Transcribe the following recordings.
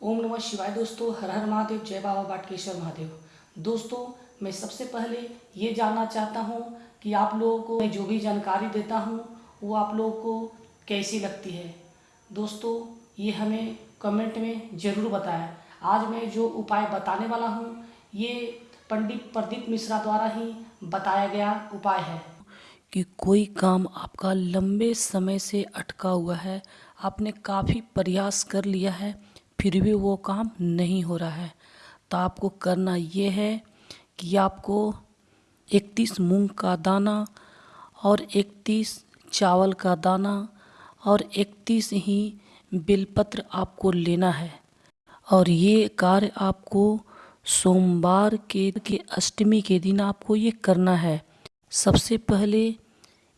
ओम नमः शिवाय दोस्तों, हर हर महादेव, जय बाबा बाटकेश्वर महादेव। दोस्तों, मैं सबसे पहले ये जानना चाहता हूँ कि आप लोगों को मैं जो भी जानकारी देता हूँ, वो आप लोगों को कैसी लगती है। दोस्तों, ये हमें कमेंट में ज़रूर बताएँ। आज मैं जो उपाय बताने वाला हूँ, ये पंडित प्रदीप मिश्रा द्वारा ही बताया गया उपाय है। कि कोई काम आपका लंबे समय से अटका हुआ है, आपने काफ़ी प्रयास कर लिया है फिर भी वो काम नहीं हो रहा है। तो आपको करना ये है कि आपको इकतीस मूंग का दाना और इकतीस चावल का दाना और इकतीस ही बिलपत्र आपको लेना है। और ये कार्य आपको सोमवार के के अष्टमी के दिन आपको ये करना है। सबसे पहले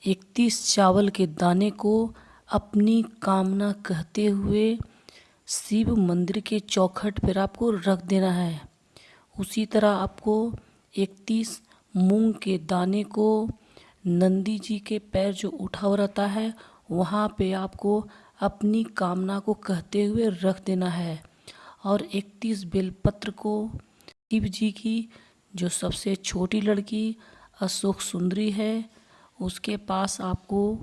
इकतीस चावल के दाने को अपनी कामना कहते हुए शिव मंदिर के चौखट पर आपको रख देना है। उसी तरह आपको इकतीस मूंग के दाने को नंदी जी के पैर जो उठा हुआ रहता है, वहाँ पे आपको अपनी कामना को कहते हुए रख देना है। और इकतीस बेलपत्र को शिव जी की जो सबसे छोटी लड़की अशोक सुंदरी है, उसके पास आपको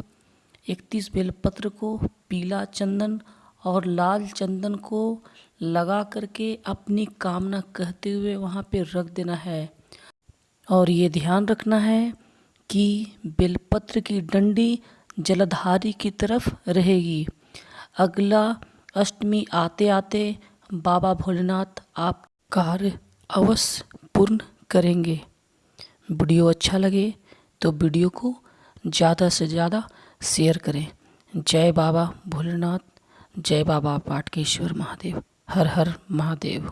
इकतीस बेलपत्र को पीला चंदन और लाल चंदन को लगा करके अपनी कामना कहते हुए वहाँ पे रख देना है। और ये ध्यान रखना है कि बेलपत्र की डंडी जलधारी की तरफ़ रहेगी। अगला अष्टमी आते आते बाबा भोलेनाथ आप कार्य अवश्य पूर्ण करेंगे। वीडियो अच्छा लगे तो वीडियो को ज़्यादा से ज़्यादा शेयर करें। जय बाबा भोलेनाथ। जय बाबा पाटकेश्वर महादेव हर हर महादेव।